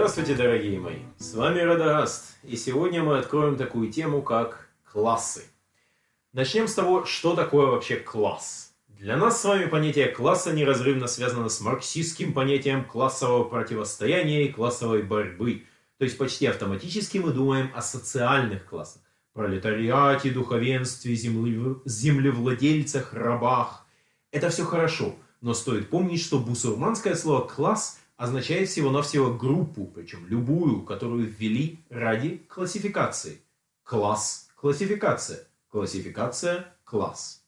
Здравствуйте, дорогие мои! С вами Радагаст, и сегодня мы откроем такую тему, как классы. Начнем с того, что такое вообще класс. Для нас с вами понятие класса неразрывно связано с марксистским понятием классового противостояния и классовой борьбы. То есть почти автоматически мы думаем о социальных классах. Пролетариате, духовенстве, землевладельцах, рабах. Это все хорошо, но стоит помнить, что бусурманское слово «класс» означает всего-навсего группу, причем любую, которую ввели ради классификации. Класс, классификация, классификация, класс.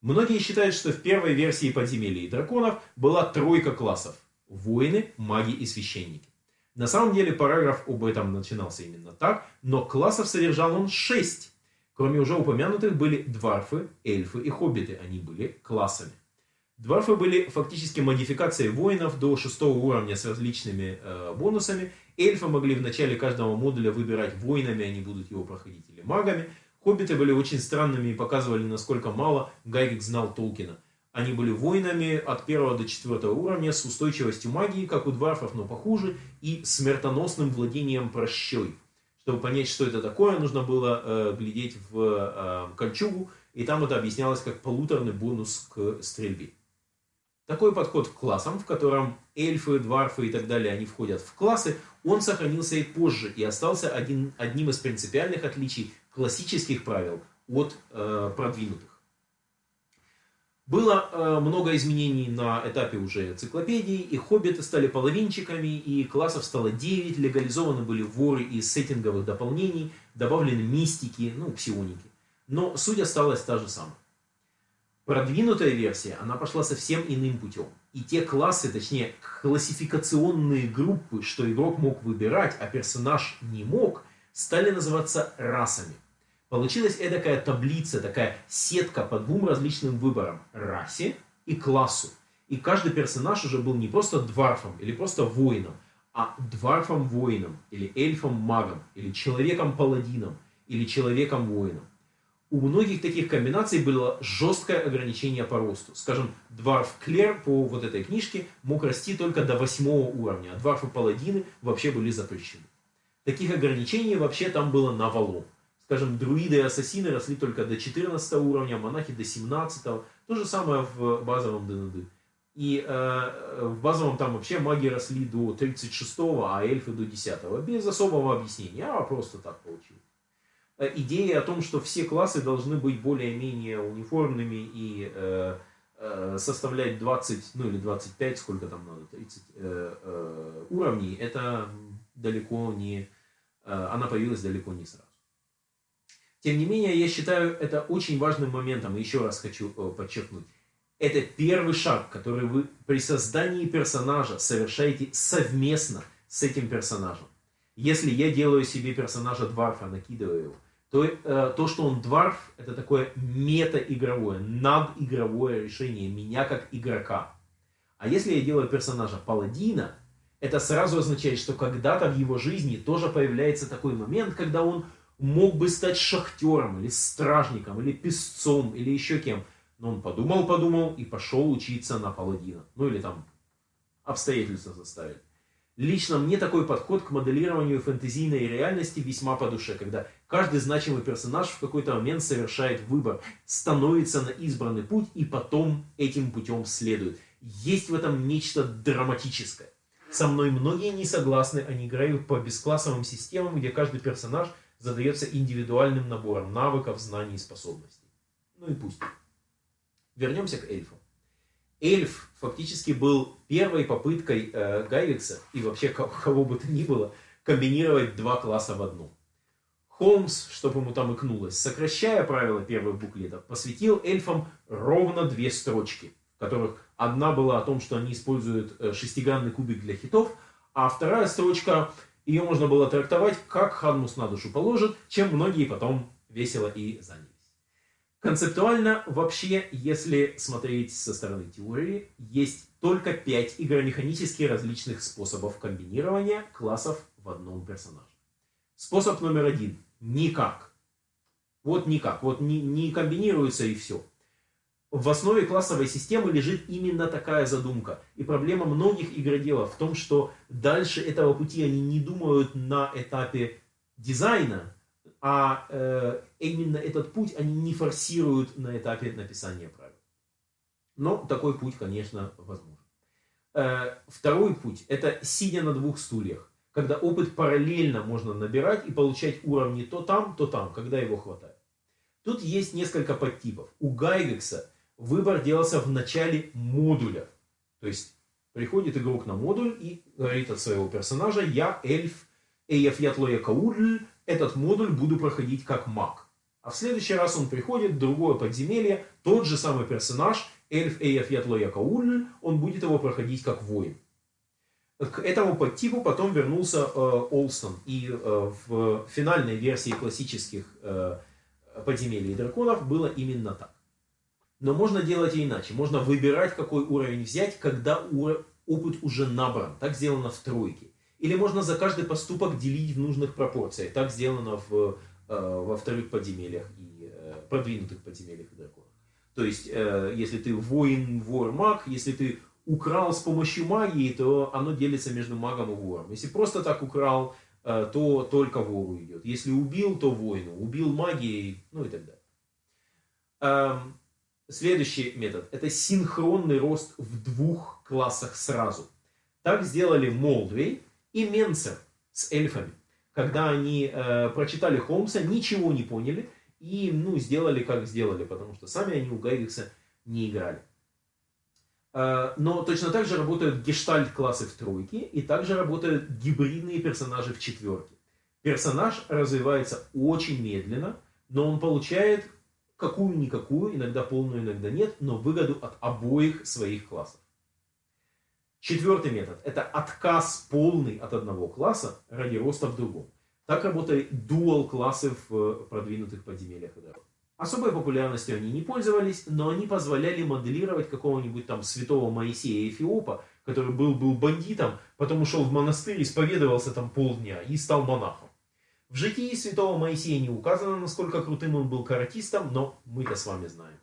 Многие считают, что в первой версии подземелья и драконов была тройка классов. Воины, маги и священники. На самом деле параграф об этом начинался именно так, но классов содержал он шесть. Кроме уже упомянутых были дварфы, эльфы и хоббиты. Они были классами. Дварфы были фактически модификацией воинов до шестого уровня с различными э, бонусами. Эльфы могли в начале каждого модуля выбирать воинами, они будут его проходить, или магами. Хоббиты были очень странными и показывали, насколько мало Гайрик знал Толкина. Они были воинами от первого до четвертого уровня с устойчивостью магии, как у дварфов, но похуже, и смертоносным владением прощой. Чтобы понять, что это такое, нужно было э, глядеть в э, кольчугу, и там это объяснялось как полуторный бонус к стрельбе. Такой подход к классам, в котором эльфы, дварфы и так далее, они входят в классы, он сохранился и позже, и остался один, одним из принципиальных отличий классических правил от э, продвинутых. Было э, много изменений на этапе уже энциклопедии, и хоббиты стали половинчиками, и классов стало 9, легализованы были воры из сеттинговых дополнений, добавлены мистики, ну, псионики. Но суть осталась та же самая. Продвинутая версия, она пошла совсем иным путем. И те классы, точнее классификационные группы, что игрок мог выбирать, а персонаж не мог, стали называться расами. Получилась эдакая таблица, такая сетка по двум различным выборам – расе и классу. И каждый персонаж уже был не просто дварфом или просто воином, а дварфом-воином, или эльфом-магом, или человеком-паладином, или человеком-воином у многих таких комбинаций было жесткое ограничение по росту. Скажем, Дварф Клер по вот этой книжке мог расти только до восьмого уровня, а Дварфы Паладины вообще были запрещены. Таких ограничений вообще там было навалом. Скажем, друиды и ассасины росли только до 14 уровня, монахи до 17. То же самое в базовом ДНД. И э, в базовом там вообще маги росли до 36, а эльфы до 10. Без особого объяснения, а просто так получилось. Э, идея о том, что все классы должны быть более-менее униформными и э, э, составлять 20, ну или 25, сколько там надо, 30 э, э, уровней, это далеко не, э, она появилась далеко не сразу. Тем не менее, я считаю это очень важным моментом, еще раз хочу э, подчеркнуть. Это первый шаг, который вы при создании персонажа совершаете совместно с этим персонажем. Если я делаю себе персонажа Дварфа, накидываю его, то, э, то что он дварф, это такое мета-игровое, надигровое решение меня как игрока. А если я делаю персонажа паладина, это сразу означает, что когда-то в его жизни тоже появляется такой момент, когда он мог бы стать шахтером, или стражником, или песцом, или еще кем. Но он подумал-подумал и пошел учиться на паладина. Ну или там обстоятельства заставили. Лично мне такой подход к моделированию фэнтезийной реальности весьма по душе, когда каждый значимый персонаж в какой-то момент совершает выбор, становится на избранный путь и потом этим путем следует. Есть в этом нечто драматическое. Со мной многие не согласны, они играют по бесклассовым системам, где каждый персонаж задается индивидуальным набором навыков, знаний и способностей. Ну и пусть. Вернемся к эльфам. Эльф фактически был первой попыткой э, Гайвикса и вообще кого бы то ни было комбинировать два класса в одном. Холмс, чтобы ему там икнулось, сокращая правила первых буклетов, посвятил эльфам ровно две строчки, в которых одна была о том, что они используют э, шестигранный кубик для хитов, а вторая строчка, ее можно было трактовать, как Ханмус на душу положит, чем многие потом весело и заняли. Концептуально вообще, если смотреть со стороны теории, есть только 5 игромеханически различных способов комбинирования классов в одном персонаже. Способ номер один. Никак. Вот никак. Вот не, не комбинируется и все. в основе классовой системы лежит именно такая задумка. И проблема многих игроделов в том, что дальше этого пути они не думают на этапе дизайна, а э, именно этот путь они не форсируют на этапе написания правил. Но такой путь, конечно, возможен. Э, второй путь – это сидя на двух стульях, когда опыт параллельно можно набирать и получать уровни то там, то там, когда его хватает. Тут есть несколько подтипов. У Гайгекса выбор делался в начале модуля. То есть приходит игрок на модуль и говорит от своего персонажа «Я эльф Эйф Ятлоя Каудль, этот модуль буду проходить как маг». А в следующий раз он приходит в другое подземелье, тот же самый персонаж, эльф Эйф он будет его проходить как воин. К этому подтипу потом вернулся э, Олстон. И э, в финальной версии классических э, подземелий драконов было именно так. Но можно делать и иначе. Можно выбирать, какой уровень взять, когда опыт уже набран. Так сделано в тройке. Или можно за каждый поступок делить в нужных пропорциях. Так сделано в, э, во вторых подземельях и э, продвинутых подземельях и драконах. То есть, э, если ты воин, вор, маг, если ты украл с помощью магии, то оно делится между магом и вором. Если просто так украл, то только вору идет. Если убил, то воину. Убил магией, ну и так далее. Эм, Следующий метод – это синхронный рост в двух классах сразу. Так сделали Молдвей и с эльфами. Когда они э, прочитали Холмса, ничего не поняли и ну, сделали, как сделали, потому что сами они у Гайвикса не играли. Э, но точно так же работают гештальт-классы в тройке, и также работают гибридные персонажи в четверке. Персонаж развивается очень медленно, но он получает какую-никакую, иногда полную, иногда нет, но выгоду от обоих своих классов. Четвертый метод – это отказ полный от одного класса ради роста в другом. Так работали дуал-классы в э, продвинутых подземельях. Особой популярностью они не пользовались, но они позволяли моделировать какого-нибудь там святого Моисея Эфиопа, который был, был бандитом, потом ушел в монастырь, исповедовался там полдня и стал монахом. В житии святого Моисея не указано, насколько крутым он был каратистом, но мы-то с вами знаем.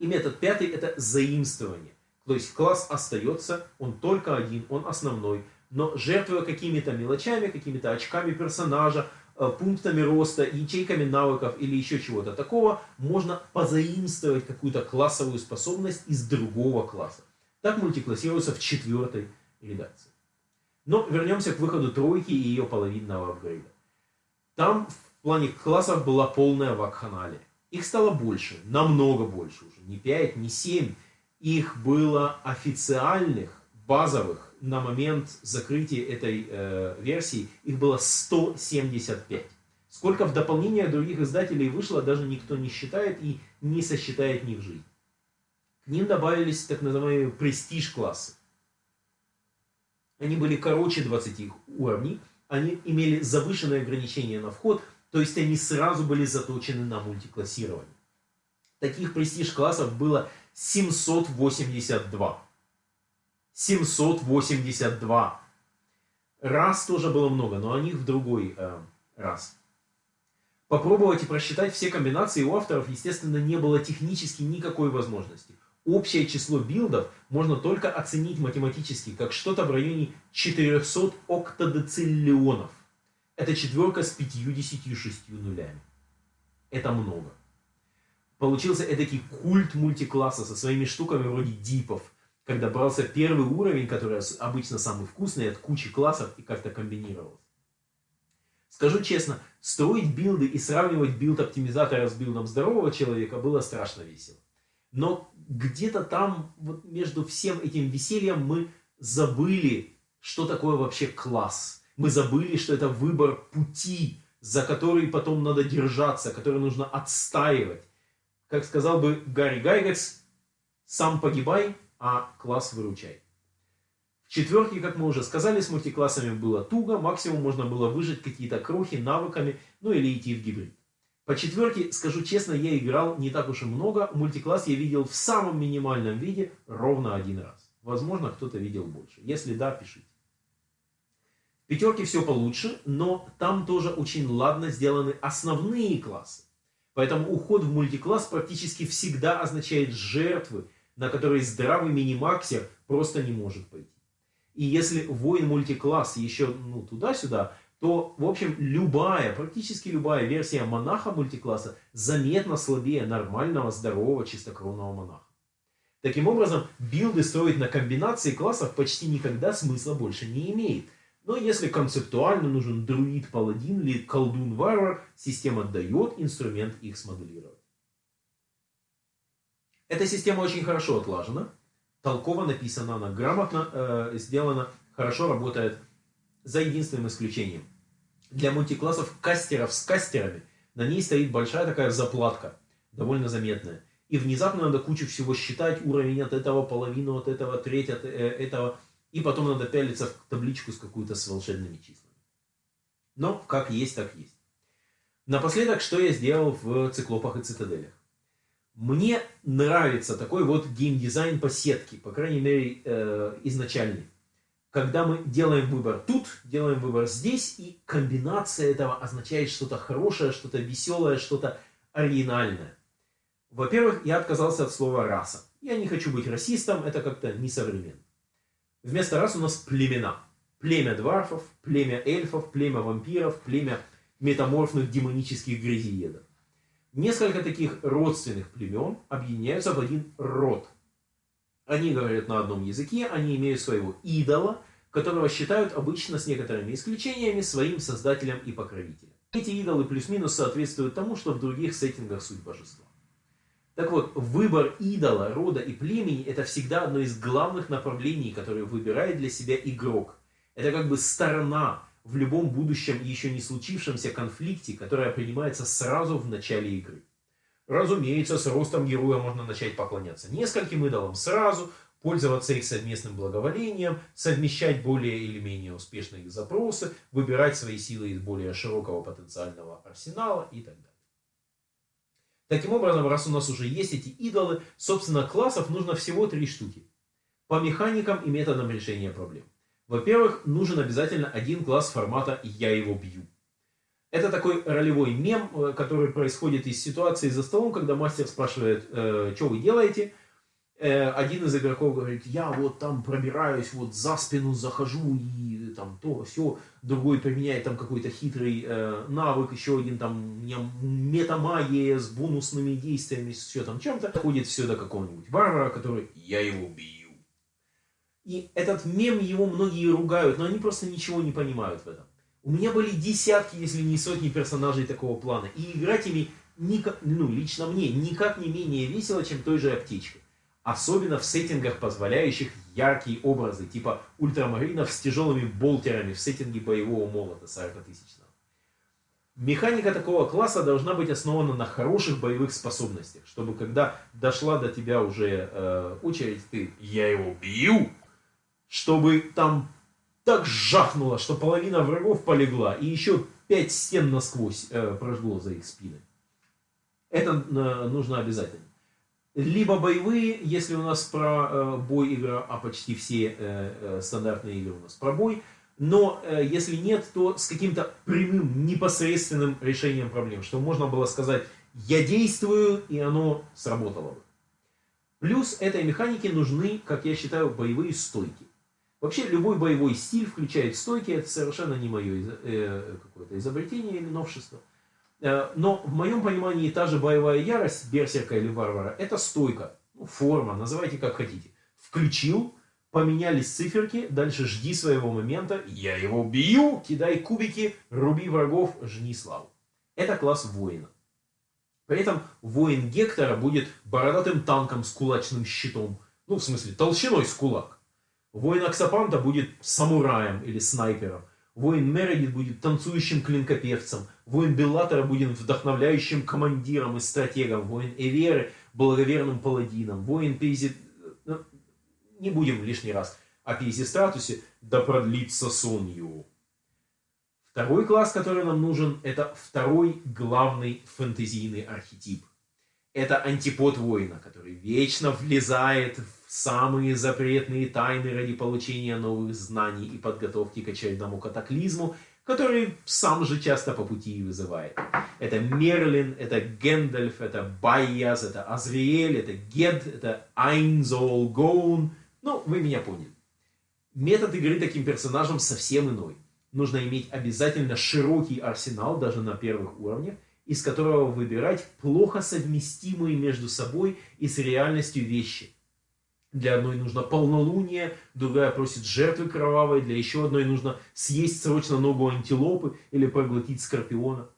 И метод пятый – это заимствование. То есть класс остается, он только один, он основной, но жертвуя какими-то мелочами, какими-то очками персонажа, э, пунктами роста, ячейками навыков или еще чего-то такого, можно позаимствовать какую-то классовую способность из другого класса. Так мультиклассируется в четвертой редакции. Но вернемся к выходу тройки и ее половинного апгрейда. Там в плане классов была полная вакханалия. Их стало больше, намного больше уже. Не 5, не 7. Их было официальных, базовых, на момент закрытия этой э, версии, их было 175. Сколько в дополнение других издателей вышло, даже никто не считает и не сосчитает ни в жизнь. К ним добавились так называемые престиж-классы. Они были короче 20 уровней, они имели завышенное ограничение на вход, то есть они сразу были заточены на мультиклассирование. Таких престиж-классов было 782. 782. Раз тоже было много, но о них в другой э, раз. Попробовать и просчитать все комбинации у авторов, естественно, не было технически никакой возможности общее число билдов можно только оценить математически, как что-то в районе 400 октодециллионов. Это четверка с 56 нулями. Это много. Получился эдакий культ мультикласса со своими штуками вроде дипов, когда брался первый уровень, который обычно самый вкусный, от кучи классов и как-то комбинировался. Скажу честно, строить билды и сравнивать билд оптимизатора с билдом здорового человека было страшно весело. Но где-то там, вот между всем этим весельем, мы забыли, что такое вообще класс. Мы забыли, что это выбор пути, за который потом надо держаться, который нужно отстаивать. Как сказал бы Гарри Гайгекс, сам погибай, а класс выручай. В четверке, как мы уже сказали, с мультиклассами было туго, максимум можно было выжить какие-то крохи навыками, ну или идти в гибрид. По четверке, скажу честно, я играл не так уж и много. Мультикласс я видел в самом минимальном виде ровно один раз. Возможно, кто-то видел больше. Если да, пишите. В пятерке все получше, но там тоже очень ладно сделаны основные классы. Поэтому уход в мультикласс практически всегда означает жертвы, на которые здравый мини-максер просто не может пойти. И если воин мультикласс еще ну, туда-сюда, то, в общем, любая, практически любая версия монаха мультикласса заметно слабее нормального, здорового, чистокровного монаха. Таким образом, билды строить на комбинации классов почти никогда смысла больше не имеет. Но если концептуально нужен друид-паладин или колдун-варвар, система дает инструмент их смоделировать. Эта система очень хорошо отлажена, толково написана, она грамотно э, сделана, хорошо работает, за единственным исключением. Для мультиклассов кастеров с кастерами на ней стоит большая такая заплатка, довольно заметная. И внезапно надо кучу всего считать, уровень от этого, половину от этого, треть от э, этого и потом надо пялиться в табличку с какую-то с волшебными числами. Но как есть, так есть. Напоследок, что я сделал в циклопах и цитаделях. Мне нравится такой вот геймдизайн по сетке, по крайней мере э, изначальный. Когда мы делаем выбор тут, делаем выбор здесь, и комбинация этого означает что-то хорошее, что-то веселое, что-то оригинальное. Во-первых, я отказался от слова «раса». Я не хочу быть расистом, это как-то несовременно. Вместо раз у нас племена. Племя дварфов, племя эльфов, племя вампиров, племя метаморфных демонических грязиедов. Несколько таких родственных племен объединяются в один род. Они говорят на одном языке, они имеют своего идола, которого считают обычно с некоторыми исключениями своим создателем и покровителем. Эти идолы плюс-минус соответствуют тому, что в других сеттингах суть божества. Так вот, выбор идола, рода и племени – это всегда одно из главных направлений, которые выбирает для себя игрок. Это как бы сторона в любом будущем еще не случившемся конфликте, которая принимается сразу в начале игры. Разумеется, с ростом героя можно начать поклоняться нескольким идолам сразу, пользоваться их совместным благоволением, совмещать более или менее успешные их запросы, выбирать свои силы из более широкого потенциального арсенала и так далее. Таким образом, раз у нас уже есть эти идолы, собственно, классов нужно всего три штуки. По механикам и методам решения проблем. Во-первых, нужен обязательно один класс формата «я его бью». Это такой ролевой мем, э, который происходит из ситуации за столом, когда мастер спрашивает, э, что вы делаете, один из игроков говорит, я вот там пробираюсь, вот за спину захожу и там то, все, другой применяет там какой-то хитрый э, навык, еще один там метамагия с бонусными действиями, с все там чем-то, доходит все до какого-нибудь варвара, который, я его бью. И этот мем его многие ругают, но они просто ничего не понимают в этом. У меня были десятки, если не сотни персонажей такого плана, и играть ими, никак, ну, лично мне, никак не менее весело, чем той же аптечкой. Особенно в сеттингах, позволяющих яркие образы, типа ультрамаринов с тяжелыми болтерами в сеттинге боевого молота 40-тысячного. Механика такого класса должна быть основана на хороших боевых способностях, чтобы когда дошла до тебя уже э, очередь, ты «я его бью», чтобы там так жахнуло, что половина врагов полегла, и еще пять стен насквозь э, прожгло за их спины. Это э, нужно обязательно либо боевые, если у нас про э, бой игра, а почти все э, э, стандартные игры у нас про бой, но э, если нет, то с каким-то прямым, непосредственным решением проблем, что можно было сказать «я действую», и оно сработало бы. Плюс этой механике нужны, как я считаю, боевые стойки. Вообще любой боевой стиль включает стойки, это совершенно не мое э, какое-то изобретение или новшество. Но в моем понимании та же боевая ярость берсерка или варвара – это стойка, ну, форма, называйте как хотите. Включил, поменялись циферки, дальше жди своего момента, я его бью, кидай кубики, руби врагов, жни славу. Это класс воина. При этом воин Гектора будет бородатым танком с кулачным щитом, ну в смысле толщиной с кулак. Воин Аксапанта будет самураем или снайпером. Воин Мередит будет танцующим клинкопевцем. Воин Беллатора будет вдохновляющим командиром и стратегом. Воин Эверы благоверным паладином. Воин Пейзи... Ну, не будем лишний раз о Пейзи-стратусе. Да продлится сон его. Второй класс, который нам нужен, это второй главный фэнтезийный архетип. Это антипод воина, который вечно влезает в самые запретные тайны ради получения новых знаний и подготовки к очередному катаклизму, который сам же часто по пути и вызывает. Это Мерлин, это Гэндальф, это Байяз, это Азриэль, это Гед, это Айнзол Гоун. Ну, вы меня поняли. Метод игры таким персонажем совсем иной. Нужно иметь обязательно широкий арсенал, даже на первых уровнях, из которого выбирать плохо совместимые между собой и с реальностью вещи. Для одной нужно полнолуние, другая просит жертвы кровавой, для еще одной нужно съесть срочно ногу антилопы или проглотить скорпиона.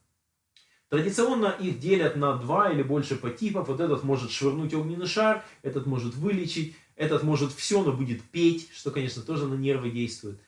Традиционно их делят на два или больше подтипов. Вот этот может швырнуть огненный шар, этот может вылечить, этот может все, но будет петь, что, конечно, тоже на нервы действует.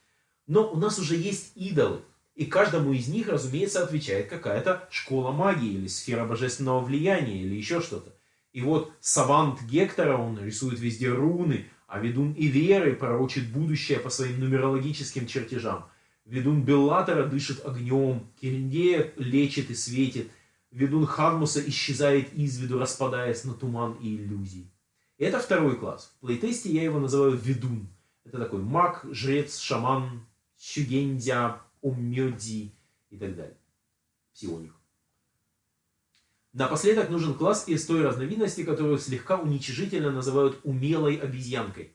Но у нас уже есть идолы. И каждому из них, разумеется, отвечает какая-то школа магии или сфера божественного влияния или еще что-то. И вот савант Гектора, он рисует везде руны, а ведун Иверы пророчит будущее по своим нумерологическим чертежам. Ведун Беллатора дышит огнем, Кириндея лечит и светит, ведун Хармуса исчезает из виду, распадаясь на туман и иллюзии. И это второй класс. В плейтесте я его называю ведун. Это такой маг, жрец, шаман, щугендя, умёдзи и так далее. Псионик. Напоследок нужен класс из той разновидности, которую слегка уничижительно называют умелой обезьянкой.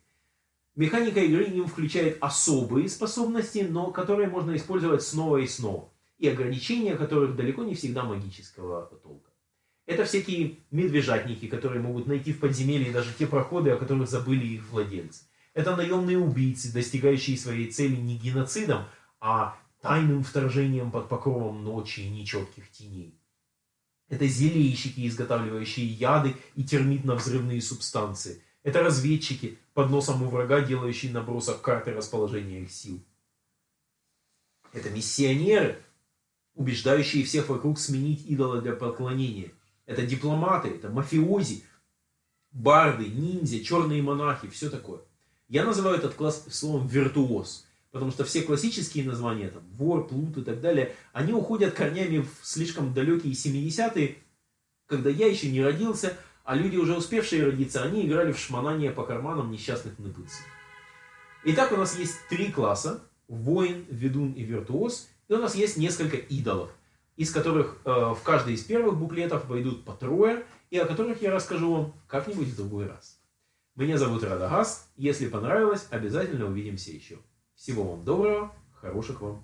Механика игры им включает особые способности, но которые можно использовать снова и снова, и ограничения которых далеко не всегда магического толка. Это всякие медвежатники, которые могут найти в подземелье даже те проходы, о которых забыли их владельцы. Это наемные убийцы, достигающие своей цели не геноцидом, а тайным вторжением под покровом ночи и нечетких теней. Это зельищики, изготавливающие яды и термитно-взрывные субстанции. Это разведчики, под носом у врага, делающие набросок карты расположения их сил. Это миссионеры, убеждающие всех вокруг сменить идола для поклонения. Это дипломаты, это мафиози, барды, ниндзя, черные монахи, все такое. Я называю этот класс словом виртуоз. Потому что все классические названия, там, вор, плут и так далее, они уходят корнями в слишком далекие 70-е, когда я еще не родился, а люди, уже успевшие родиться, они играли в шмонание по карманам несчастных ныбылцев. Итак, у нас есть три класса. Воин, ведун и виртуоз. И у нас есть несколько идолов, из которых э, в каждый из первых буклетов войдут по трое, и о которых я расскажу вам как-нибудь в другой раз. Меня зовут Радагаст. Если понравилось, обязательно увидимся еще. Всего вам доброго, хороших вам